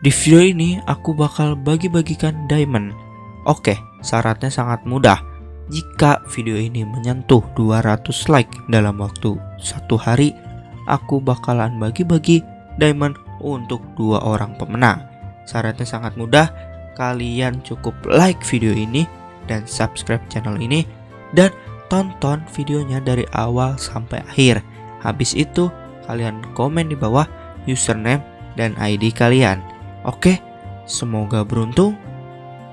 Di video ini aku bakal bagi-bagikan diamond. Oke, syaratnya sangat mudah. Jika video ini menyentuh 200 like dalam waktu satu hari, aku bakalan bagi-bagi diamond untuk dua orang pemenang. Syaratnya sangat mudah, kalian cukup like video ini dan subscribe channel ini dan tonton videonya dari awal sampai akhir. Habis itu, kalian komen di bawah username dan ID kalian. Oke, semoga beruntung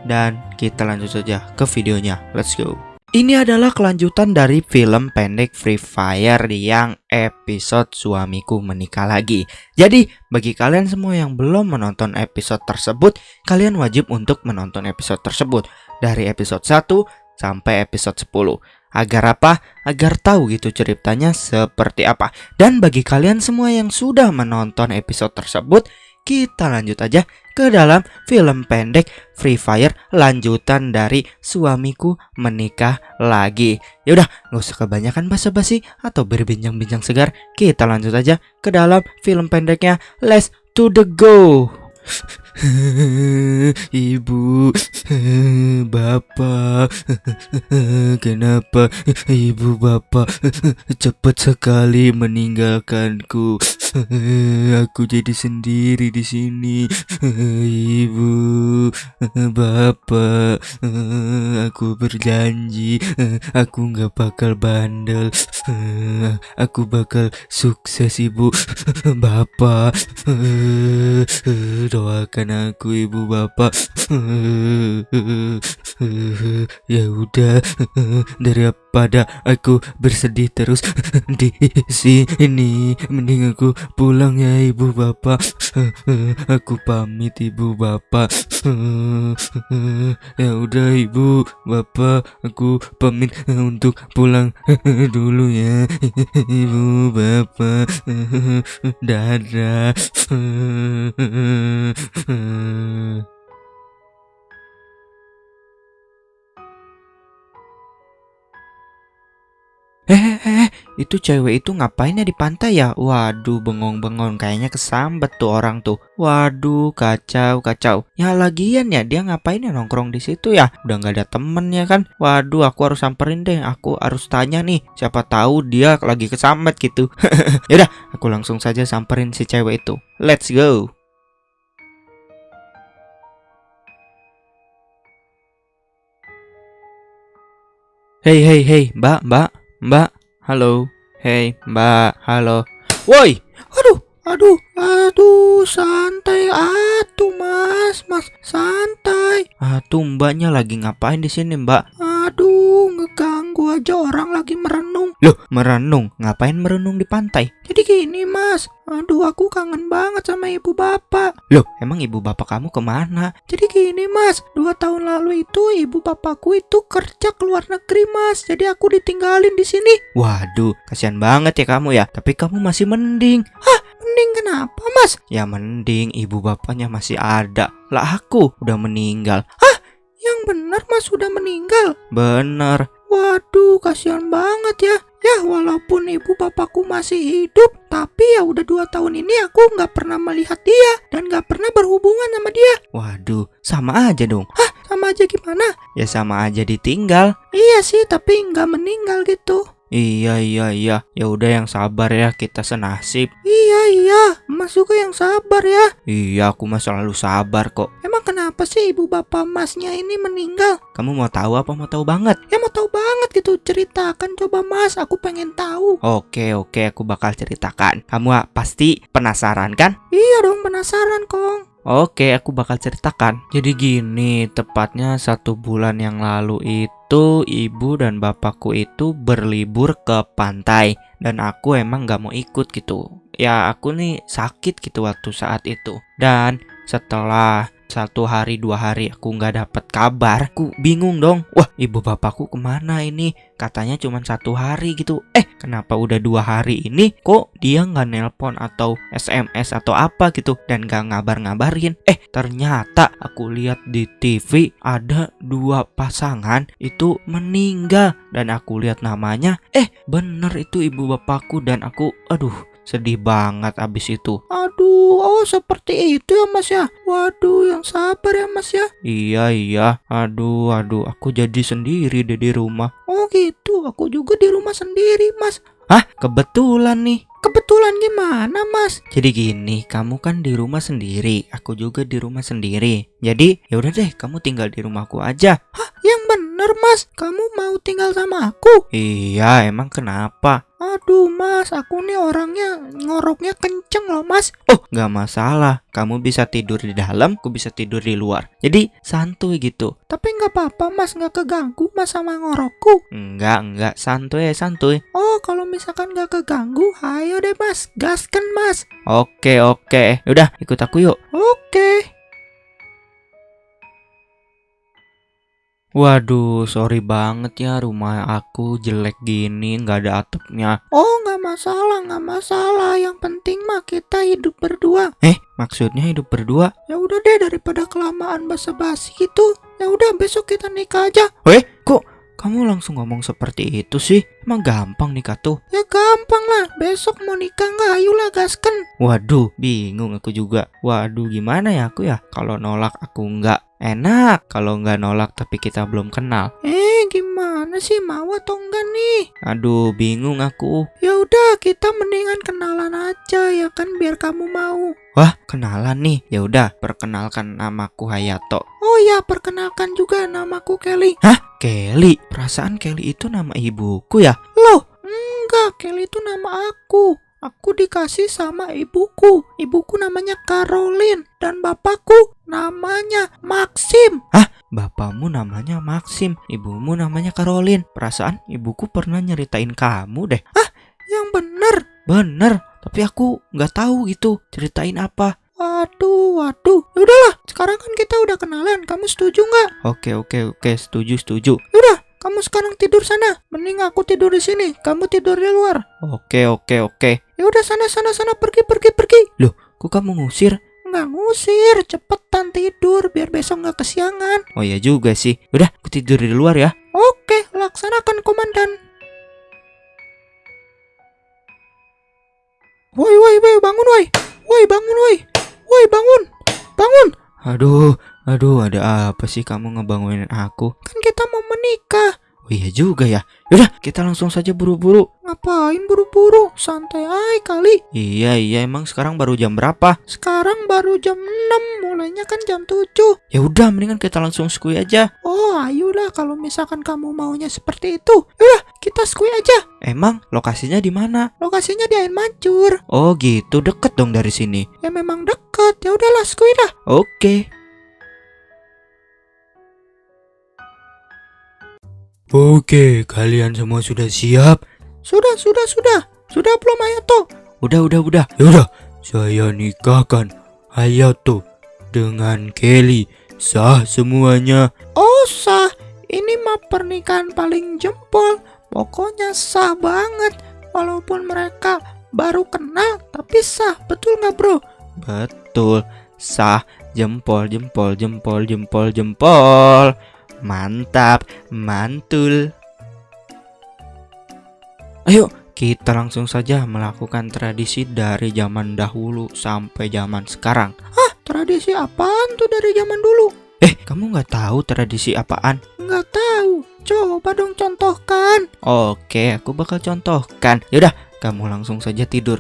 dan kita lanjut saja ke videonya. Let's go. Ini adalah kelanjutan dari film pendek Free Fire yang episode Suamiku Menikah Lagi. Jadi, bagi kalian semua yang belum menonton episode tersebut, kalian wajib untuk menonton episode tersebut dari episode 1 sampai episode 10. Agar apa? Agar tahu gitu ceritanya seperti apa. Dan bagi kalian semua yang sudah menonton episode tersebut, kita lanjut aja ke dalam film pendek Free Fire lanjutan dari Suamiku Menikah Lagi. Yaudah, nggak usah kebanyakan basa-basi atau berbincang-bincang segar. Kita lanjut aja ke dalam film pendeknya. Let's to the go. Ibu, bapak, kenapa ibu bapak cepat sekali meninggalkanku? Aku jadi sendiri di sini, ibu, bapak. Aku berjanji, aku nggak bakal bandel. Aku bakal sukses, ibu, bapak. Doakan aku ibu bapak ya udah daripada aku bersedih terus. Di sini mending aku pulang ya ibu bapak. Aku pamit ibu bapak. Ya udah ibu bapak aku pamit untuk pulang dulu ya ibu bapak. Dadah itu cewek itu ngapainnya di pantai ya? Waduh, bengong-bengong kayaknya kesambet tuh orang tuh. Waduh, kacau, kacau. Ya lagian ya, dia ngapain ya nongkrong di situ ya? Udah nggak ada temen ya kan? Waduh, aku harus samperin deh. Aku harus tanya nih, siapa tahu dia lagi kesambet gitu. Yaudah, aku langsung saja samperin si cewek itu. Let's go. Hey hey hey, Mbak, Mbak, Mbak, halo. Hey, Mbak, halo. Woi, aduh, aduh, aduh, santai, atuh, Mas, Mas, santai. Atuh, Mbaknya lagi ngapain di sini, Mbak? Aduh, aja orang lagi merenung. Loh, merenung? Ngapain merenung di pantai? Jadi gini, Mas. Aduh, aku kangen banget sama ibu bapak. Loh, emang ibu bapak kamu ke mana? Jadi gini, Mas. Dua tahun lalu itu ibu bapakku itu kerja ke luar negeri, Mas. Jadi aku ditinggalin di sini. Waduh, kasihan banget ya kamu ya. Tapi kamu masih mending. Hah, mending kenapa, Mas? Ya mending ibu bapaknya masih ada. Lah aku udah meninggal. Hah? Yang benar Mas sudah meninggal? Bener. Waduh, kasihan banget ya. Ya, walaupun ibu bapakku masih hidup, tapi ya udah dua tahun ini aku nggak pernah melihat dia dan nggak pernah berhubungan sama dia. Waduh, sama aja dong. Hah, sama aja gimana? Ya sama aja ditinggal. Iya sih, tapi nggak meninggal gitu. Iya iya iya, ya udah yang sabar ya kita senasib. Iya iya, Mas juga yang sabar ya. Iya, aku mah selalu sabar kok. Emang kenapa sih ibu bapak Masnya ini meninggal? Kamu mau tahu apa mau tahu banget? Ya mau tahu banget gitu, ceritakan coba Mas, aku pengen tahu. Oke oke, aku bakal ceritakan. Kamu ah, pasti penasaran kan? Iya dong, penasaran Kong. Oke, aku bakal ceritakan. Jadi gini, tepatnya satu bulan yang lalu itu ibu dan bapakku itu berlibur ke pantai dan aku emang nggak mau ikut gitu. Ya aku nih sakit gitu waktu saat itu. Dan setelah satu hari dua hari aku nggak dapet kabar. Aku bingung dong. Wah ibu bapakku ke mana ini? Katanya cuma satu hari gitu. Eh kenapa udah dua hari ini? Kok dia nggak nelpon atau sms atau apa gitu? Dan nggak ngabar-ngabarin. Eh ternyata aku lihat di TV ada dua pasangan itu meninggal. Dan aku lihat namanya. Eh bener itu ibu bapakku. Dan aku aduh sedih banget abis itu. Aduh, oh seperti itu ya mas ya. Waduh, yang sabar ya mas ya. Iya iya, aduh aduh, aku jadi sendiri deh di rumah. Oh gitu, aku juga di rumah sendiri mas. Hah, kebetulan nih. Kebetulan gimana mas? Jadi gini, kamu kan di rumah sendiri, aku juga di rumah sendiri. Jadi ya udah deh, kamu tinggal di rumahku aja. Hah, yang bener mas, kamu mau tinggal sama aku? Iya, emang kenapa? Aduh mas, aku nih orangnya ngoroknya kenceng loh mas. Oh, nggak masalah. Kamu bisa tidur di dalam, aku bisa tidur di luar. Jadi santuy gitu. Tapi nggak apa-apa mas, nggak keganggu mas sama ngorokku. Enggak, enggak, santuy ya santuy. Oh, kalau misalkan nggak keganggu, ayo deh mas, gaskan mas. Oke, oke. Udah, ikut aku yuk. Oke. Waduh, sorry banget ya rumah aku jelek gini, nggak ada atapnya. Oh, nggak masalah, nggak masalah. Yang penting mah kita hidup berdua. Eh, maksudnya hidup berdua? Ya udah deh daripada kelamaan basa-basi gitu. Ya udah besok kita nikah aja. Weh, kok kamu langsung ngomong seperti itu sih? Emang gampang nikah tuh? Ya gampang lah. Besok mau nikah nggak? Ayolah gaskan. Waduh, bingung aku juga. Waduh, gimana ya aku ya? Kalau nolak aku nggak enak. Kalau nggak nolak tapi kita belum kenal. Eh, gimana sih mau atau enggak nih? Aduh, bingung aku. Ya udah, kita mendingan kenalan aja ya kan biar kamu mau. Wah, kenalan nih. Ya udah, perkenalkan namaku Hayato. Oh ya, perkenalkan juga namaku Kelly. Hah? Kelly? Perasaan Kelly itu nama ibuku ya? Loh, enggak, Kelly itu nama aku. Aku dikasih sama ibuku. Ibuku namanya Caroline dan bapakku namanya Maxim. Bapakmu namanya Maxim, ibumu namanya Caroline. Perasaan ibuku pernah nyeritain kamu deh. Yang bener. Bener, tapi aku nggak tahu gitu. Ceritain apa? Waduh, waduh. Ya udahlah, sekarang kan kita udah kenalan. Kamu setuju nggak? Oke, oke, oke. Setuju, setuju. Udah, kamu sekarang tidur sana. Mending aku tidur di sini. Kamu tidur di luar. Oke, oke, oke. Ya udah sana sana sana pergi pergi pergi. Kok kamu ngusir? Nggak ngusir, cepetan tidur biar besok nggak kesiangan. Oh ya juga sih. Udah, aku tidur di luar ya. Oke, laksanakan komandan. Woi woi woi bangun woi. Woi bangun woi. Woi bangun. Bangun. Aduh, aduh, ada apa sih kamu ngebangunin aku? Kan kita mau menikah. Oh iya juga ya. Yaudah, kita langsung saja buru-buru. Ngapain buru-buru? Santai aja kali. Iya, iya, emang sekarang baru jam berapa? Sekarang baru jam 6, mulainya kan jam 7. Ya udah, mendingan kita langsung skui aja. Oh, ayolah kalau misalkan kamu maunya seperti itu. Udah, kita skui aja. Emang lokasinya di mana? Lokasinya di air mancur. Oh gitu, deket dong dari sini. Ya memang deket. Ya udahlah, skui lah. Oke. Oke, kalian semua sudah siap? Sudah, sudah, sudah. Sudah belum Hayato? Udah, udah, udah. Yaudah, saya nikahkan Hayato dengan Kelly. Sah semuanya. Oh, sah. Ini mah pernikahan paling jempol. Pokoknya sah banget. Walaupun mereka baru kenal, tapi sah. Betul nggak bro? Betul. Sah. Jempol, jempol, jempol, jempol, jempol. Mantap, mantul. Ayo, kita langsung saja melakukan tradisi dari zaman dahulu sampai zaman sekarang. Tradisi apaan tuh dari zaman dulu? Eh, kamu nggak tahu tradisi apaan? Nggak tahu. Coba dong contohkan. Oke, aku bakal contohkan. Yaudah, kamu langsung saja tidur.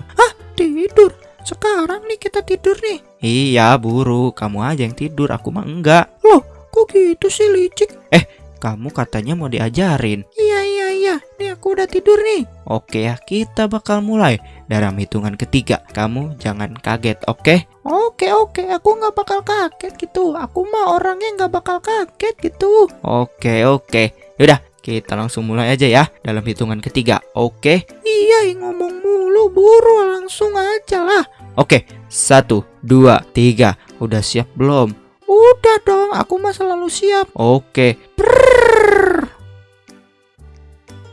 Tidur. Sekarang nih kita tidur nih. Iya, buru. Kamu aja yang tidur, aku mah enggak. Kok gitu sih licik? Kamu katanya mau diajarin. Iya iya iya. Nih aku udah tidur nih. Oke ya, kita bakal mulai dalam hitungan ketiga. Kamu jangan kaget, oke? Oke oke. Aku nggak bakal kaget gitu. Aku mah orangnya nggak bakal kaget gitu. Oke, oke. Yaudah, kita langsung mulai aja ya dalam hitungan ketiga. Oke? Iya ngomong mulu buru langsung aja lah. Oke, satu, dua, tiga. Udah siap belum? Udah dong. Aku mah selalu siap. Oke. Prrrr.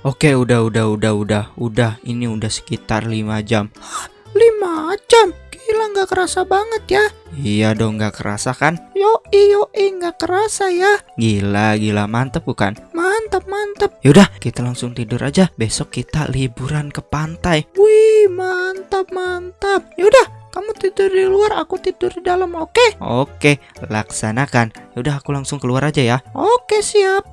Oke, udah, udah, udah, udah, udah. Ini udah sekitar 5 jam. Lima jam. Gila nggak kerasa banget ya. Iya dong, nggak kerasa kan? Yo iyo nggak kerasa ya. Gila, gila, mantep bukan? Mantap mantap. Yaudah, kita langsung tidur aja. Besok kita liburan ke pantai. Wih, mantap mantap. Yaudah, kamu tidur di luar, aku tidur di dalam, oke? Oke, laksanakan. Yaudah, aku langsung keluar aja ya. Oke, siap.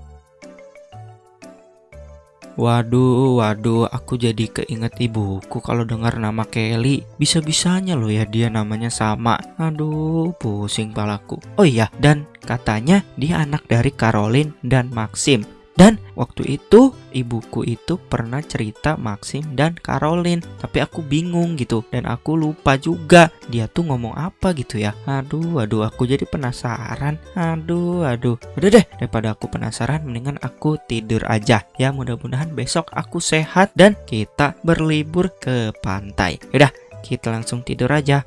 Waduh, waduh, aku jadi keinget ibuku kalau dengar nama Kelly. Bisa-bisanya loh ya dia namanya sama. Aduh, pusing palaku. Oh iya, dan katanya dia anak dari Caroline dan Maxim. Waktu itu ibuku itu pernah cerita Maxim dan Caroline. Tapi aku bingung gitu dan aku lupa juga dia tuh ngomong apa gitu ya. Aduh aduh aku jadi penasaran. Aduh aduh. Udah deh daripada aku penasaran mendingan aku tidur aja. Ya mudah-mudahan besok aku sehat dan kita berlibur ke pantai. Udah kita langsung tidur aja